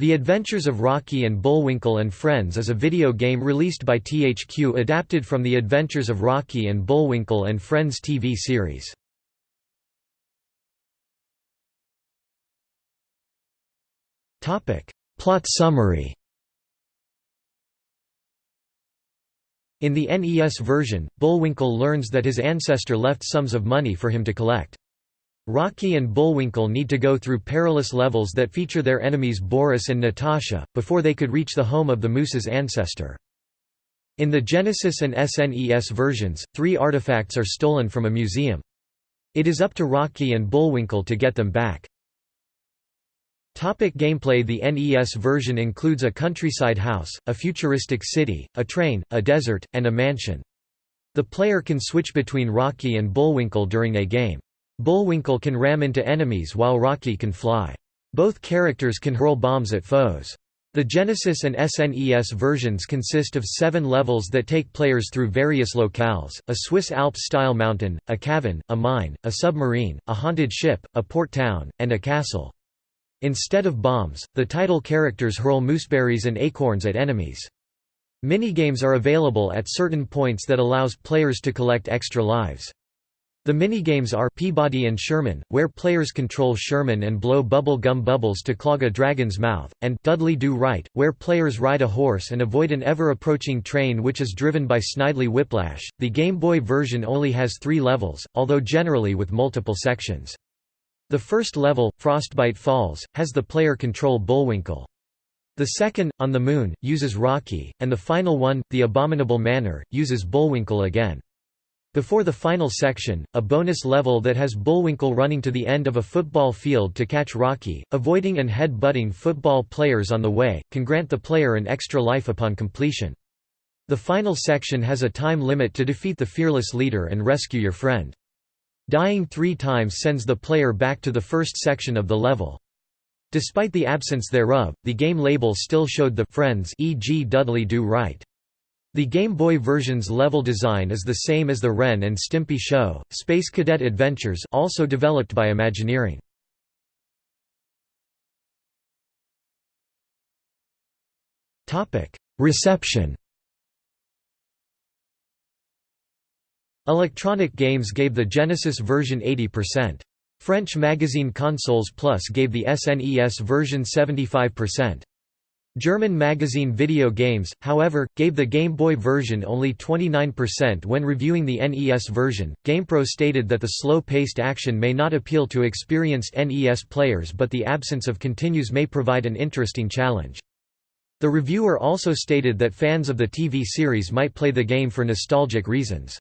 The Adventures of Rocky and Bullwinkle and Friends is a video game released by THQ adapted from The Adventures of Rocky and Bullwinkle and Friends TV series. Plot summary In the NES version, Bullwinkle learns that his ancestor left sums of money for him to collect. Rocky and Bullwinkle need to go through perilous levels that feature their enemies Boris and Natasha, before they could reach the home of the moose's ancestor. In the Genesis and SNES versions, three artifacts are stolen from a museum. It is up to Rocky and Bullwinkle to get them back. Topic gameplay The NES version includes a countryside house, a futuristic city, a train, a desert, and a mansion. The player can switch between Rocky and Bullwinkle during a game. Bullwinkle can ram into enemies while Rocky can fly. Both characters can hurl bombs at foes. The Genesis and SNES versions consist of seven levels that take players through various locales, a Swiss Alps-style mountain, a cavern, a mine, a submarine, a haunted ship, a port town, and a castle. Instead of bombs, the title characters hurl mooseberries and acorns at enemies. Minigames are available at certain points that allows players to collect extra lives. The minigames are Peabody and Sherman, where players control Sherman and blow bubble gum bubbles to clog a dragon's mouth, and Dudley Do Right, where players ride a horse and avoid an ever-approaching train which is driven by Snidely Whiplash. The Game Boy version only has three levels, although generally with multiple sections. The first level, Frostbite Falls, has the player control Bullwinkle. The second, On the Moon, uses Rocky, and the final one, The Abominable Manor, uses Bullwinkle again. Before the final section, a bonus level that has Bullwinkle running to the end of a football field to catch Rocky, avoiding and head-butting football players on the way, can grant the player an extra life upon completion. The final section has a time limit to defeat the fearless leader and rescue your friend. Dying three times sends the player back to the first section of the level. Despite the absence thereof, the game label still showed the friends e.g. Dudley Do Right. The Game Boy version's level design is the same as the Ren and Stimpy show, Space Cadet Adventures also developed by Imagineering. Reception Electronic Games gave the Genesis version 80%. French magazine Consoles Plus gave the SNES version 75%. German magazine Video Games, however, gave the Game Boy version only 29% when reviewing the NES version. GamePro stated that the slow paced action may not appeal to experienced NES players, but the absence of continues may provide an interesting challenge. The reviewer also stated that fans of the TV series might play the game for nostalgic reasons.